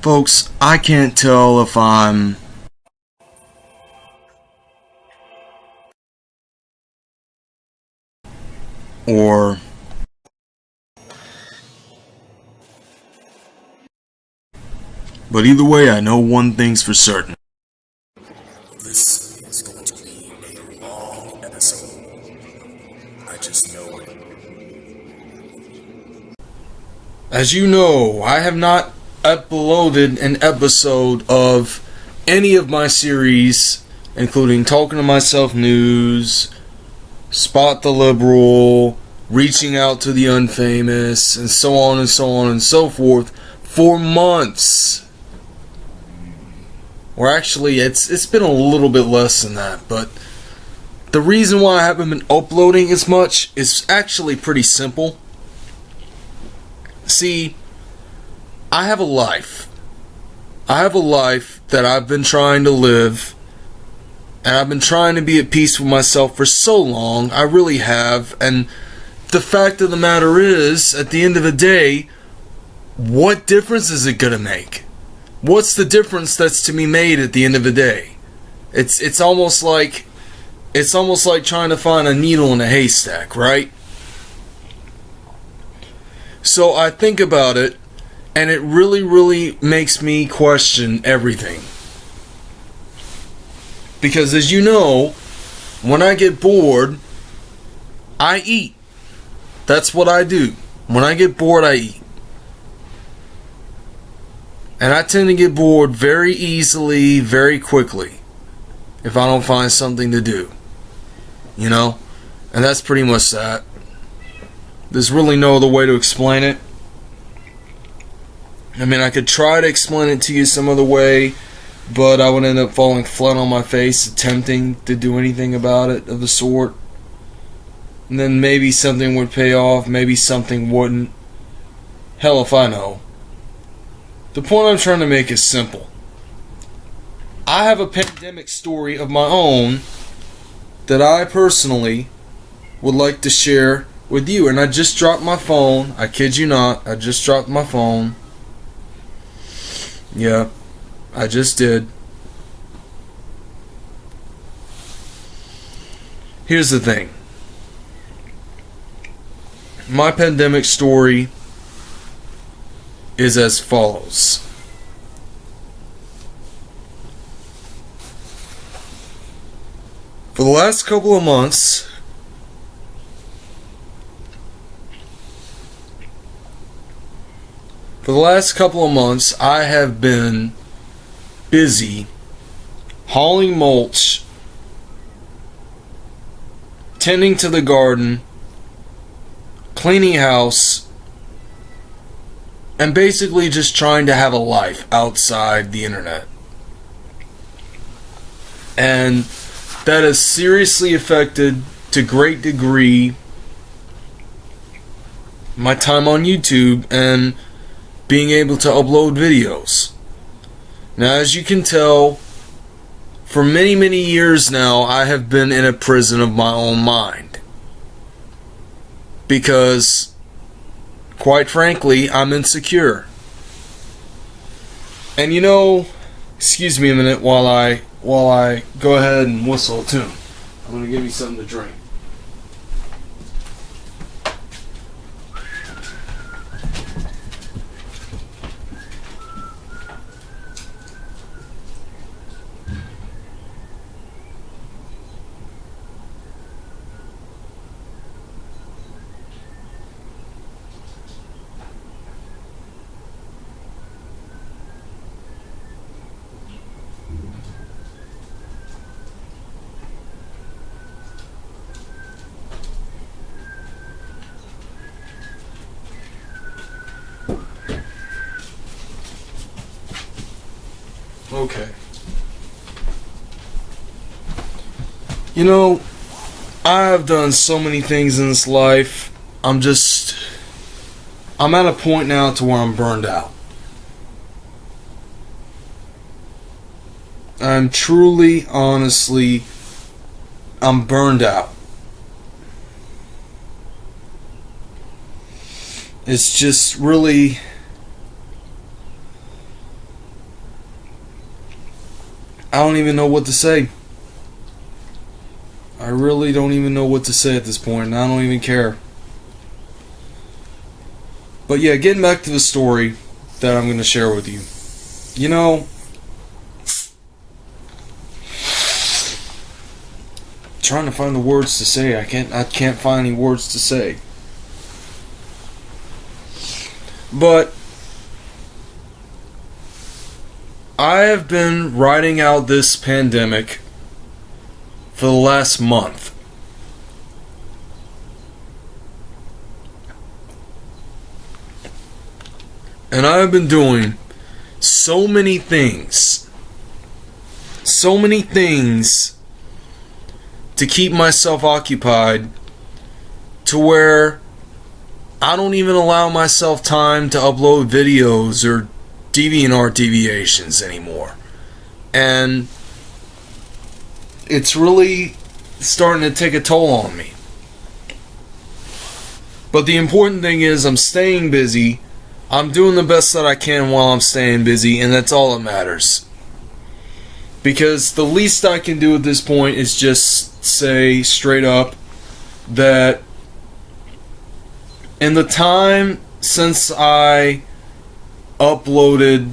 Folks, I can't tell if I'm or but either way I know one thing's for certain. This is going to be a long episode. I just know it. As you know, I have not uploaded an episode of any of my series, including Talking to Myself News, Spot the Liberal, Reaching Out to the Unfamous, and so on and so on and so forth, for months. Or actually, it's it's been a little bit less than that, but the reason why I haven't been uploading as much is actually pretty simple. See, I have a life. I have a life that I've been trying to live. And I've been trying to be at peace with myself for so long. I really have. And the fact of the matter is, at the end of the day, what difference is it going to make? What's the difference that's to be made at the end of the day? It's it's almost like it's almost like trying to find a needle in a haystack, right? So I think about it, and it really, really makes me question everything. Because as you know, when I get bored, I eat. That's what I do. When I get bored, I eat. And I tend to get bored very easily, very quickly, if I don't find something to do. You know? And that's pretty much that. There's really no other way to explain it. I mean, I could try to explain it to you some other way, but I would end up falling flat on my face attempting to do anything about it of the sort. And then maybe something would pay off, maybe something wouldn't. Hell if I know. The point I'm trying to make is simple. I have a pandemic story of my own that I personally would like to share with you. And I just dropped my phone. I kid you not. I just dropped my phone. Yeah, I just did. Here's the thing my pandemic story is as follows. For the last couple of months, For the last couple of months, I have been busy hauling mulch, tending to the garden, cleaning house, and basically just trying to have a life outside the internet. And that has seriously affected to great degree my time on YouTube and being able to upload videos. Now, as you can tell, for many, many years now, I have been in a prison of my own mind. Because, quite frankly, I'm insecure. And you know, excuse me a minute while I while I go ahead and whistle a tune. I'm gonna give you something to drink. Okay. You know, I've done so many things in this life. I'm just. I'm at a point now to where I'm burned out. I'm truly, honestly, I'm burned out. It's just really I don't even know what to say. I really don't even know what to say at this point, and I don't even care. But yeah, getting back to the story that I'm going to share with you. You know, trying to find the words to say. I can't I can't find any words to say. But I have been riding out this pandemic for the last month. And I have been doing so many things. So many things to keep myself occupied to where I don't even allow myself time to upload videos or DeviantArt deviations anymore. And it's really starting to take a toll on me. But the important thing is I'm staying busy. I'm doing the best that I can while I'm staying busy, and that's all that matters. Because the least I can do at this point is just say straight up that in the time since I uploaded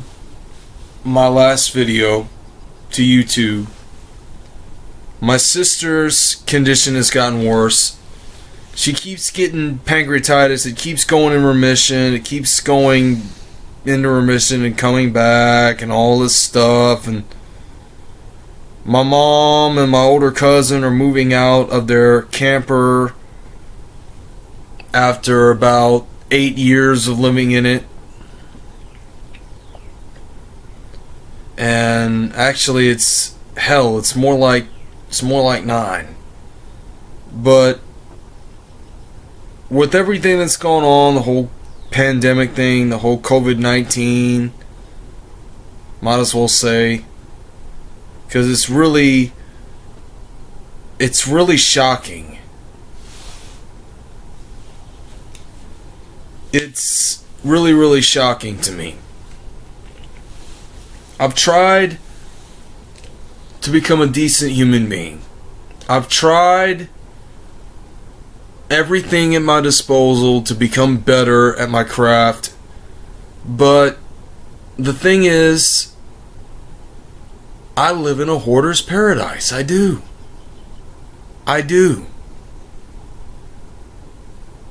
my last video to YouTube, my sister's condition has gotten worse. She keeps getting pancreatitis. It keeps going in remission. It keeps going into remission and coming back and all this stuff. And my mom and my older cousin are moving out of their camper after about eight years of living in it. And actually, it's hell. It's more like it's more like nine. But with everything that's going on, the whole pandemic thing, the whole COVID 19, might as well say, because it's really, it's really shocking. It's really, really shocking to me. I've tried to become a decent human being. I've tried everything at my disposal to become better at my craft. But the thing is, I live in a hoarder's paradise. I do. I do.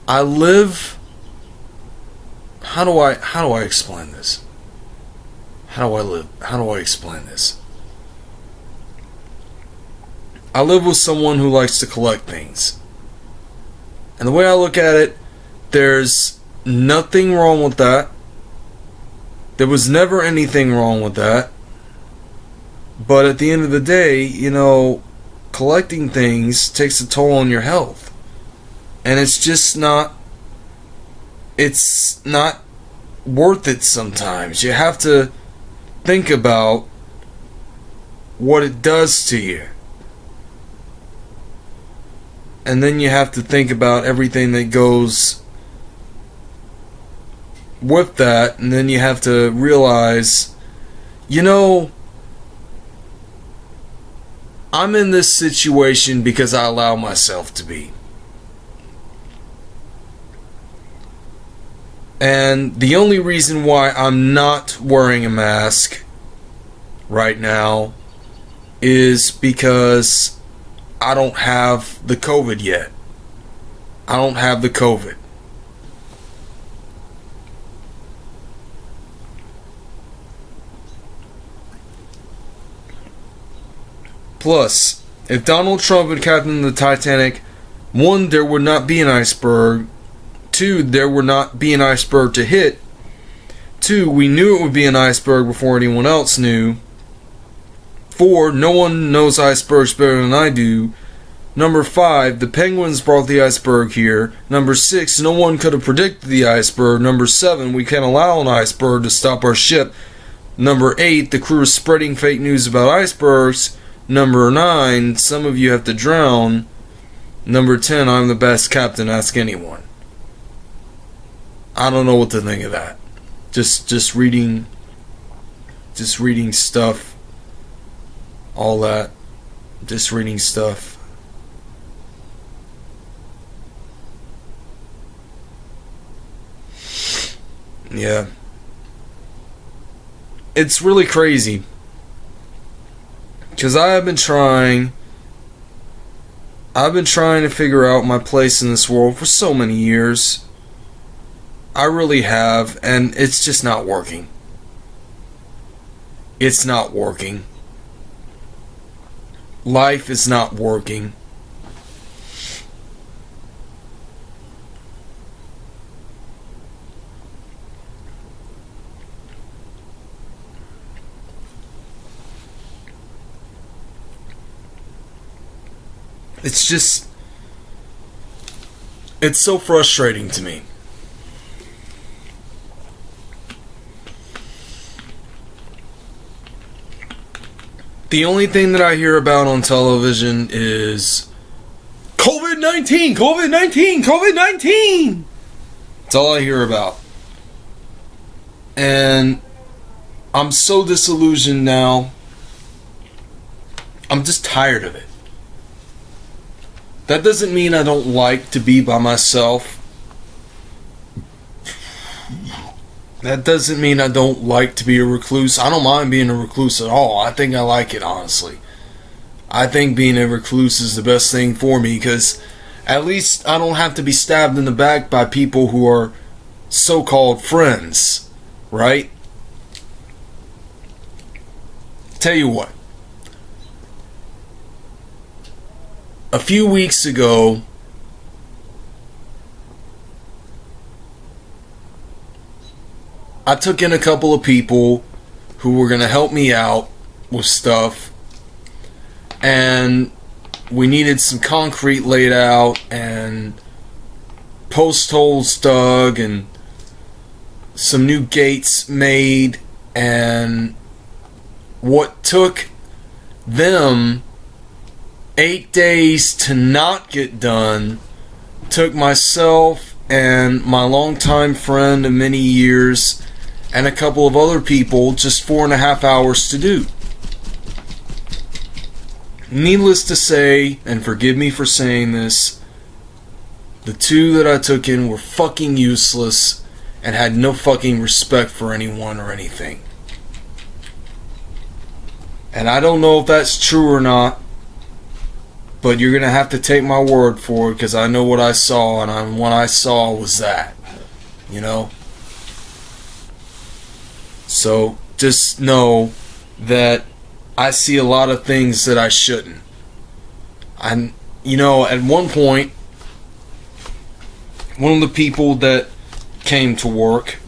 I live how do I how do I explain this? How do I live? How do I explain this? I live with someone who likes to collect things. And the way I look at it, there's nothing wrong with that. There was never anything wrong with that. But at the end of the day, you know, collecting things takes a toll on your health. And it's just not it's not worth it sometimes. You have to think about what it does to you. And then you have to think about everything that goes with that. And then you have to realize, you know, I'm in this situation because I allow myself to be. And the only reason why I'm not wearing a mask right now is because I don't have the COVID yet. I don't have the COVID. Plus, if Donald Trump had captained the Titanic, one, there would not be an iceberg. Two, there would not be an iceberg to hit. Two, we knew it would be an iceberg before anyone else knew. Four, no one knows icebergs better than I do. Number five, the penguins brought the iceberg here. Number six, no one could have predicted the iceberg. Number seven, we can't allow an iceberg to stop our ship. Number eight, the crew is spreading fake news about icebergs. Number nine, some of you have to drown. Number ten, I'm the best captain, ask anyone. I don't know what to think of that. Just just reading just reading stuff all that. Just reading stuff. Yeah. It's really crazy. Because I have been trying. I've been trying to figure out my place in this world for so many years. I really have, and it's just not working. It's not working. Life is not working. It's just. It's so frustrating to me. The only thing that I hear about on television is COVID 19, COVID 19, COVID 19. That's all I hear about. And I'm so disillusioned now. I'm just tired of it. That doesn't mean I don't like to be by myself. That doesn't mean I don't like to be a recluse. I don't mind being a recluse at all. I think I like it, honestly. I think being a recluse is the best thing for me because at least I don't have to be stabbed in the back by people who are so called friends, right? Tell you what. A few weeks ago, I took in a couple of people who were going to help me out with stuff. And we needed some concrete laid out and post holes dug and some new gates made. And what took them eight days to not get done took myself and my longtime friend of many years and a couple of other people just four and a half hours to do. Needless to say, and forgive me for saying this, the two that I took in were fucking useless and had no fucking respect for anyone or anything. And I don't know if that's true or not, but you're gonna have to take my word for it because I know what I saw, and I, what I saw was that. You know? So just know that I see a lot of things that I shouldn't. And you know, at one point, one of the people that came to work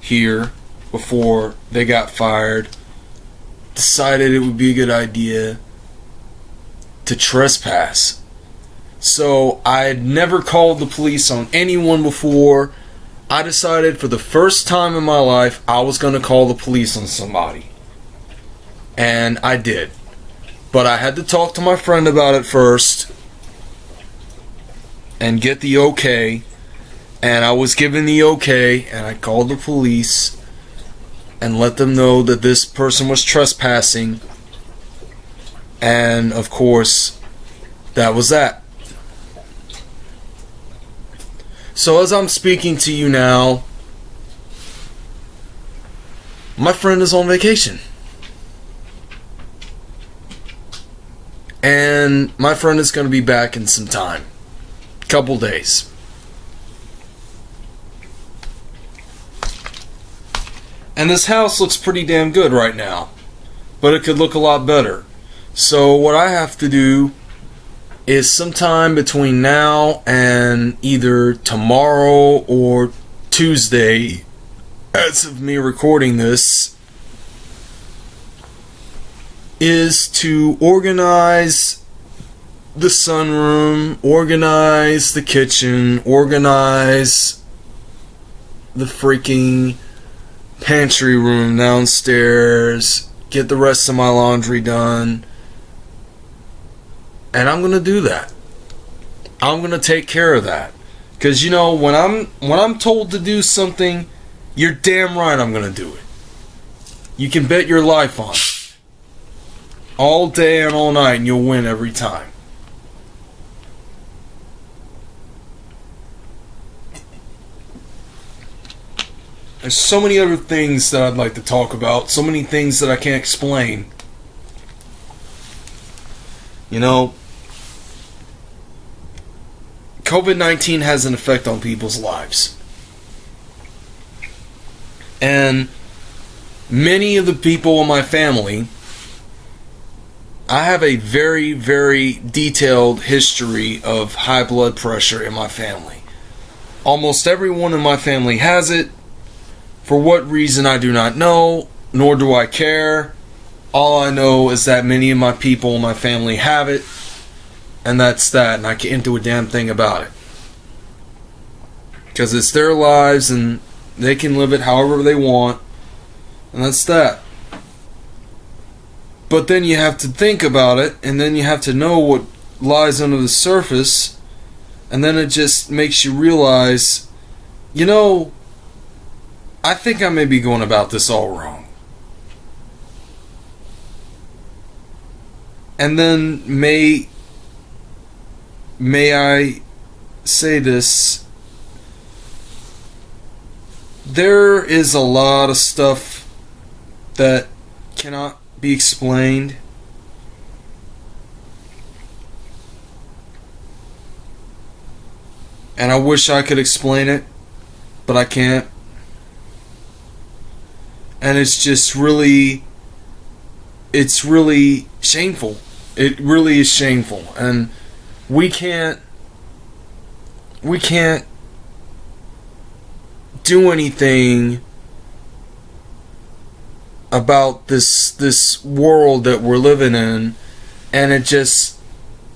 here before they got fired decided it would be a good idea to trespass. So I had never called the police on anyone before I decided for the first time in my life I was going to call the police on somebody. And I did. But I had to talk to my friend about it first and get the okay. And I was given the okay, and I called the police and let them know that this person was trespassing. And of course, that was that. So as I'm speaking to you now, my friend is on vacation. And my friend is going to be back in some time. Couple days. And this house looks pretty damn good right now. But it could look a lot better. So what I have to do is sometime between now and either tomorrow or Tuesday, as of me recording this, is to organize the sunroom, organize the kitchen, organize the freaking pantry room downstairs, get the rest of my laundry done and I'm going to do that. I'm going to take care of that. Cuz you know, when I'm when I'm told to do something, you're damn right I'm going to do it. You can bet your life on it. all day and all night, and you'll win every time. There's so many other things that I'd like to talk about, so many things that I can't explain. You know, COVID 19 has an effect on people's lives. And many of the people in my family, I have a very, very detailed history of high blood pressure in my family. Almost everyone in my family has it. For what reason, I do not know, nor do I care. All I know is that many of my people in my family have it, and that's that, and I can't do a damn thing about it. Because it's their lives, and they can live it however they want, and that's that. But then you have to think about it, and then you have to know what lies under the surface, and then it just makes you realize, you know, I think I may be going about this all wrong. And then may may I say this? There is a lot of stuff that cannot be explained. And I wish I could explain it but I can't. And it's just really it's really shameful. It really is shameful. And we can't we can't do anything about this this world that we're living in and it just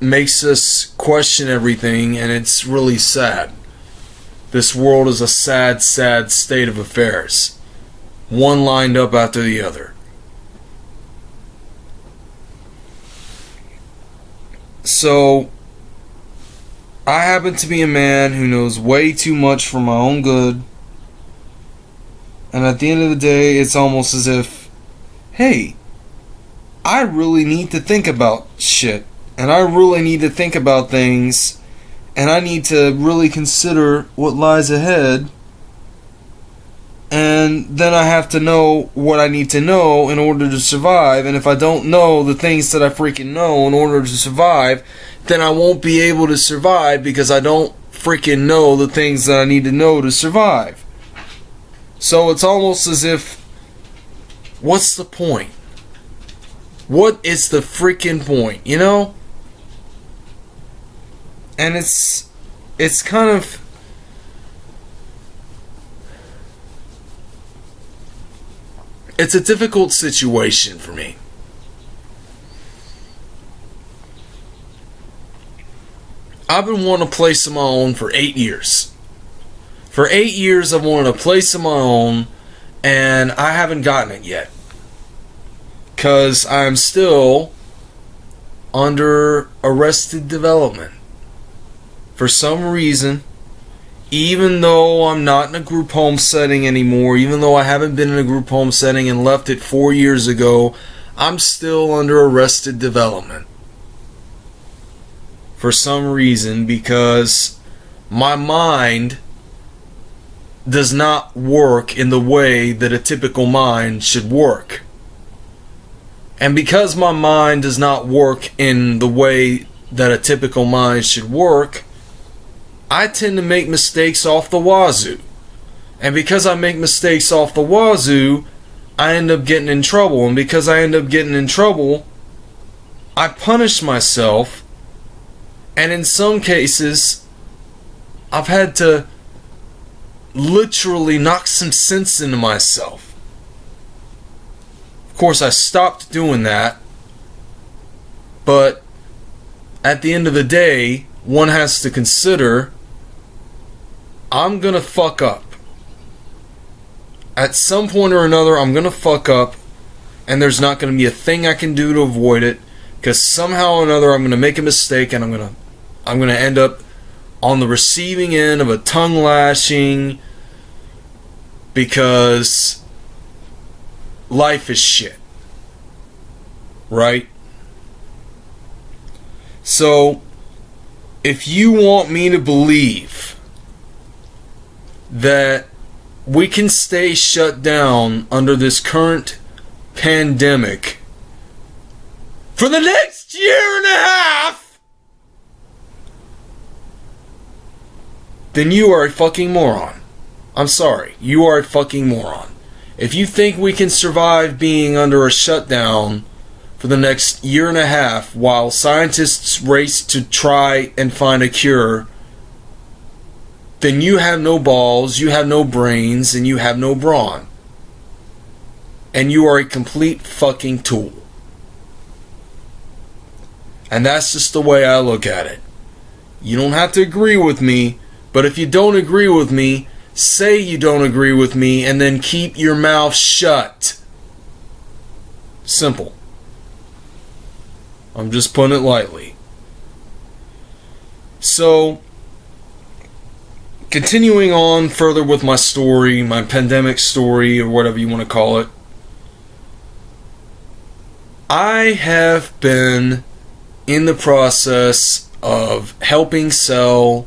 makes us question everything and it's really sad this world is a sad sad state of affairs one lined up after the other. So, I happen to be a man who knows way too much for my own good. And at the end of the day, it's almost as if, hey, I really need to think about shit. And I really need to think about things. And I need to really consider what lies ahead and then I have to know what I need to know in order to survive. And if I don't know the things that I freaking know in order to survive, then I won't be able to survive because I don't freaking know the things that I need to know to survive. So it's almost as if, what's the point? What is the freaking point, you know? And it's, it's kind of it's a difficult situation for me. I've been wanting a place of my own for eight years. For eight years, I've wanted a place of my own, and I haven't gotten it yet. Because I'm still under arrested development. For some reason, even though I'm not in a group home setting anymore, even though I haven't been in a group home setting and left it four years ago, I'm still under arrested development. For some reason, because my mind does not work in the way that a typical mind should work. And because my mind does not work in the way that a typical mind should work, I tend to make mistakes off the wazoo. And because I make mistakes off the wazoo, I end up getting in trouble. And because I end up getting in trouble, I punish myself. And in some cases, I've had to literally knock some sense into myself. Of course, I stopped doing that. But at the end of the day, one has to consider I'm gonna fuck up. At some point or another, I'm gonna fuck up, and there's not gonna be a thing I can do to avoid it. Because somehow or another, I'm gonna make a mistake, and I'm gonna, I'm gonna end up on the receiving end of a tongue lashing. Because life is shit, right? So, if you want me to believe that we can stay shut down under this current pandemic for the next year and a half, then you are a fucking moron. I'm sorry. You are a fucking moron. If you think we can survive being under a shutdown for the next year and a half while scientists race to try and find a cure, then you have no balls, you have no brains, and you have no brawn. And you are a complete fucking tool. And that's just the way I look at it. You don't have to agree with me, but if you don't agree with me, say you don't agree with me and then keep your mouth shut. Simple. I'm just putting it lightly. So, continuing on further with my story, my pandemic story, or whatever you want to call it, I have been in the process of helping sell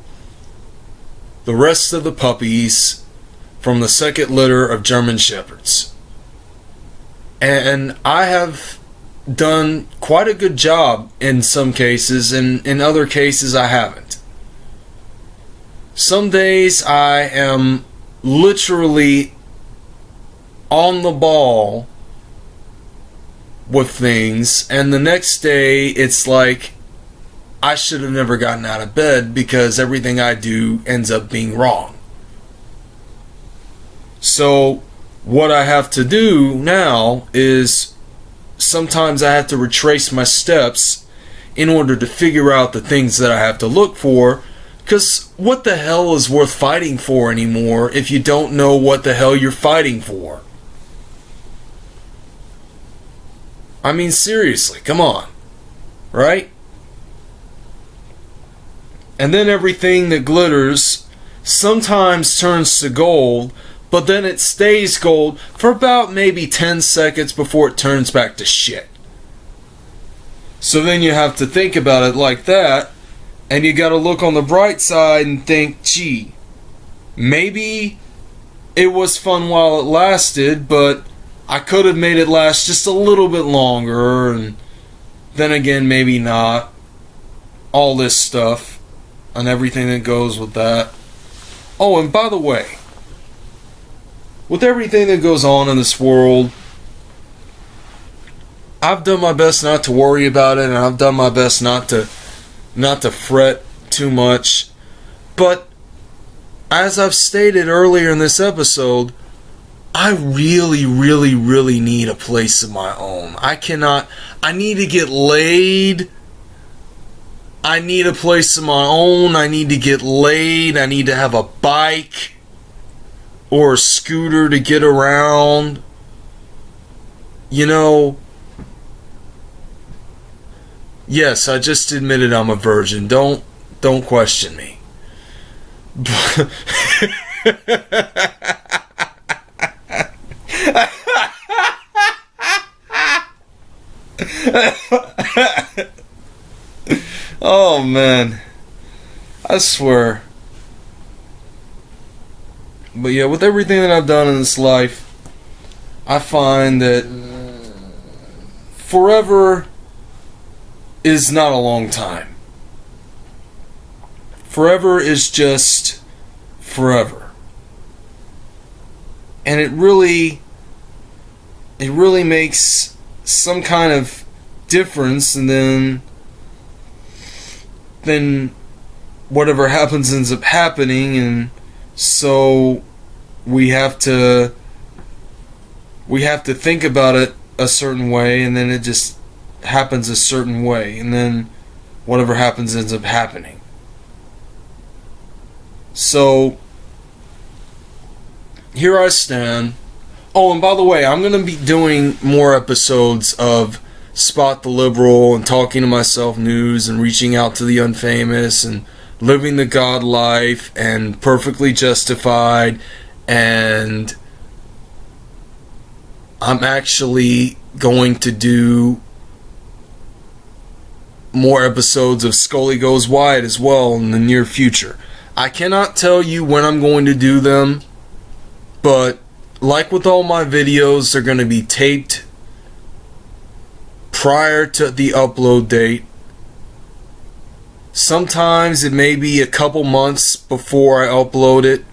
the rest of the puppies from the second litter of German Shepherds. And I have done quite a good job in some cases, and in other cases, I haven't. Some days I am literally on the ball with things, and the next day it's like I should have never gotten out of bed because everything I do ends up being wrong. So, what I have to do now is sometimes I have to retrace my steps in order to figure out the things that I have to look for. Because what the hell is worth fighting for anymore if you don't know what the hell you're fighting for? I mean, seriously, come on. Right? And then everything that glitters sometimes turns to gold, but then it stays gold for about maybe 10 seconds before it turns back to shit. So then you have to think about it like that, and you gotta look on the bright side and think, gee, maybe it was fun while it lasted, but I could have made it last just a little bit longer, and then again, maybe not. All this stuff and everything that goes with that. Oh, and by the way, with everything that goes on in this world, I've done my best not to worry about it and I've done my best not to not to fret too much. But as I've stated earlier in this episode, I really, really, really need a place of my own. I cannot, I need to get laid I need a place of my own. I need to get laid. I need to have a bike or a scooter to get around. You know, yes, I just admitted I'm a virgin. Don't don't question me. Oh man. I swear. But yeah, with everything that I've done in this life, I find that forever is not a long time. Forever is just forever. And it really it really makes some kind of difference and then then whatever happens ends up happening and so we have to we have to think about it a certain way and then it just happens a certain way and then whatever happens ends up happening. So here I stand. Oh and by the way I'm going to be doing more episodes of spot the liberal and talking to myself news and reaching out to the unfamous and living the God life and perfectly justified and I'm actually going to do more episodes of Scully Goes Wide as well in the near future. I cannot tell you when I'm going to do them, but like with all my videos, they're going to be taped prior to the upload date. Sometimes it may be a couple months before I upload it.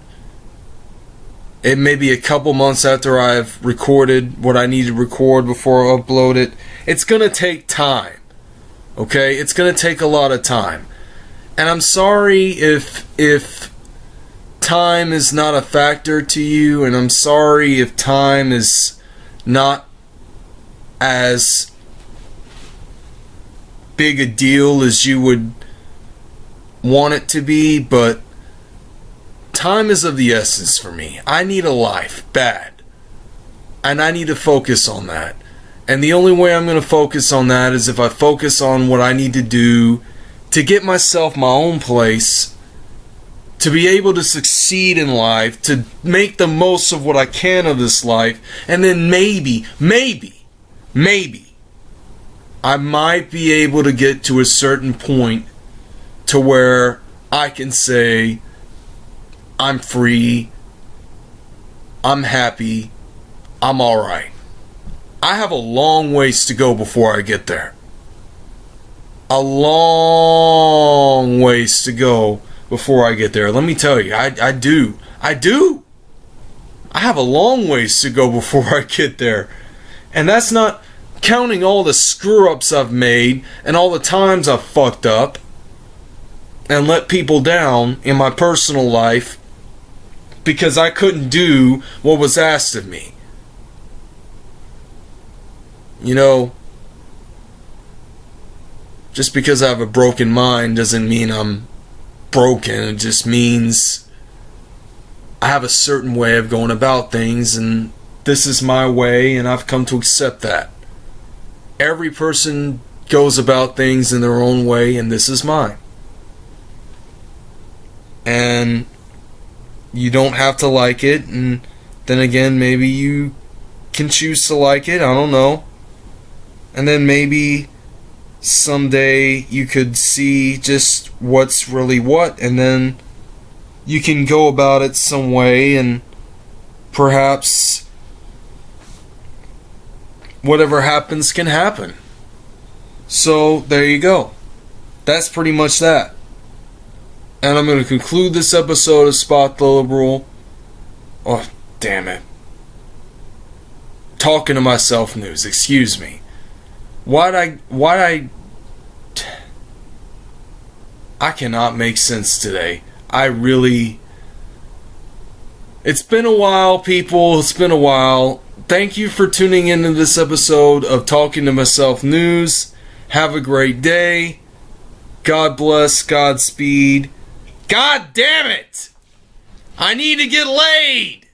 It may be a couple months after I've recorded what I need to record before I upload it. It's going to take time. Okay? It's going to take a lot of time. And I'm sorry if if time is not a factor to you and I'm sorry if time is not as big a deal as you would want it to be, but time is of the essence for me. I need a life bad. And I need to focus on that. And the only way I'm going to focus on that is if I focus on what I need to do to get myself my own place, to be able to succeed in life, to make the most of what I can of this life, and then maybe, maybe, maybe, I might be able to get to a certain point to where I can say, I'm free, I'm happy, I'm alright. I have a long ways to go before I get there. A long ways to go before I get there. Let me tell you, I, I do. I do. I have a long ways to go before I get there. And that's not counting all the screw ups I've made and all the times I've fucked up and let people down in my personal life because I couldn't do what was asked of me. You know, just because I have a broken mind doesn't mean I'm broken. It just means I have a certain way of going about things, and this is my way, and I've come to accept that. Every person goes about things in their own way, and this is mine. And you don't have to like it, and then again, maybe you can choose to like it. I don't know. And then maybe someday you could see just what's really what, and then you can go about it some way, and perhaps whatever happens can happen. So there you go. That's pretty much that. And I'm going to conclude this episode of Spot the Liberal. Oh, damn it. Talking to myself news, excuse me. Why'd I. Why'd I. I cannot make sense today. I really. It's been a while, people. It's been a while. Thank you for tuning into this episode of Talking to Myself News. Have a great day. God bless. Godspeed. God damn it! I need to get laid!